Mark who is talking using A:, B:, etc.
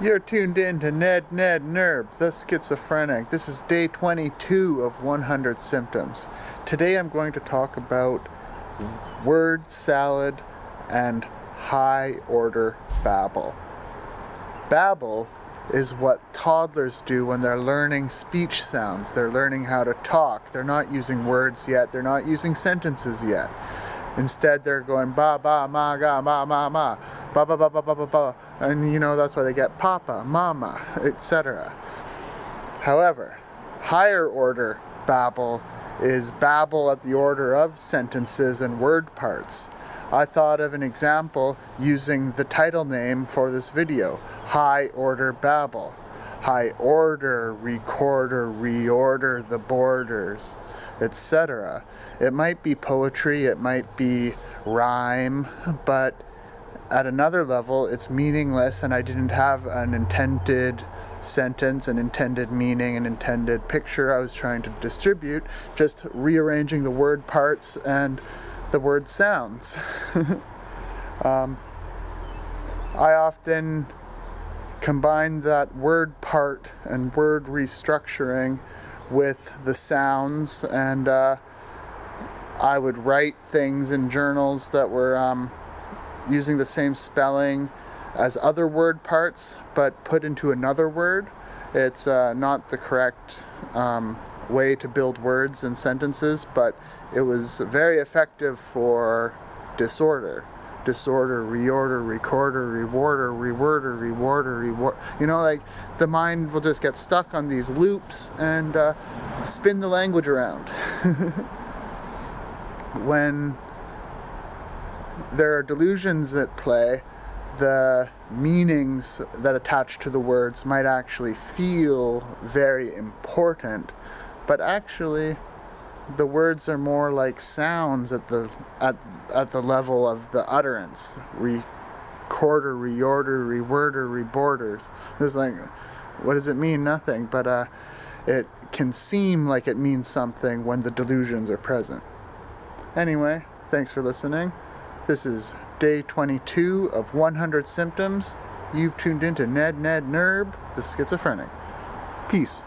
A: You're tuned in to Ned Ned Nerbs, the schizophrenic. This is day 22 of 100 symptoms. Today I'm going to talk about word salad and high order babble. Babble is what toddlers do when they're learning speech sounds. They're learning how to talk. They're not using words yet. They're not using sentences yet. Instead, they're going ba ba ma ga ma ma ma ba ba ba ba ba ba ba, and you know that's why they get papa, mama, etc. However, higher order babble is babble at the order of sentences and word parts. I thought of an example using the title name for this video, High Order Babble. High order, recorder, reorder the borders, etc. It might be poetry, it might be rhyme, but at another level, it's meaningless, and I didn't have an intended sentence, an intended meaning, an intended picture I was trying to distribute, just rearranging the word parts and the word sounds. um, I often combine that word part and word restructuring with the sounds, and uh, I would write things in journals that were. Um, using the same spelling as other word parts, but put into another word. It's uh, not the correct um, way to build words and sentences, but it was very effective for disorder. Disorder, reorder, recorder, rewarder, reworder, rewarder, reward. You know, like the mind will just get stuck on these loops and uh, spin the language around. when there are delusions at play, the meanings that attach to the words might actually feel very important, but actually the words are more like sounds at the at at the level of the utterance. Recorder, reorder, reworder, reborders. It's like, what does it mean? Nothing. But uh, it can seem like it means something when the delusions are present. Anyway, thanks for listening. This is day 22 of 100 symptoms. You've tuned into Ned Ned Nerb, the schizophrenic. Peace.